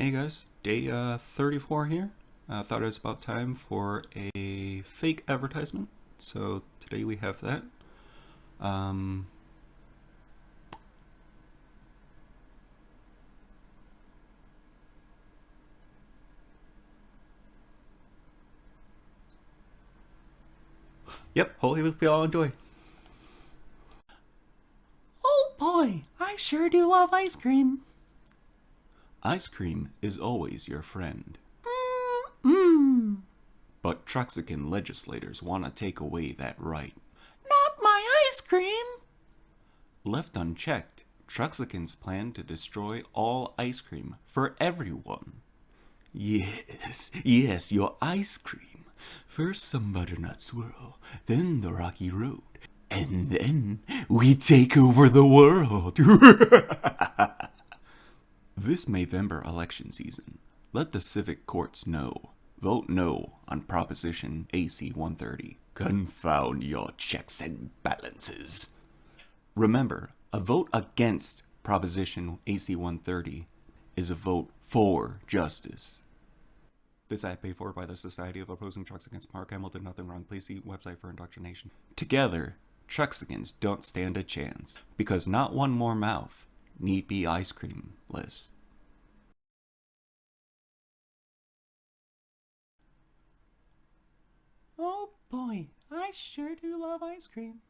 Hey guys, day uh, 34 here. I uh, thought it was about time for a fake advertisement. So today we have that. Um, yep, hopefully we all enjoy. Oh boy, I sure do love ice cream. Ice cream is always your friend. Mmm. But Truxican legislators want to take away that right. Not my ice cream. Left unchecked, Truxicans plan to destroy all ice cream for everyone. Yes, yes, your ice cream. First some butternut swirl, then the rocky road, and then we take over the world. This Mayvember election season, let the civic courts know. Vote no on Proposition AC 130. Confound your checks and balances. Remember, a vote against Proposition AC 130 is a vote for justice. This ad paid for by the Society of Opposing Trucks Against Mark Hamill did nothing wrong. Please see website for indoctrination. Together, Truxicans don't stand a chance because not one more mouth need be ice creamless. Boy, I sure do love ice cream.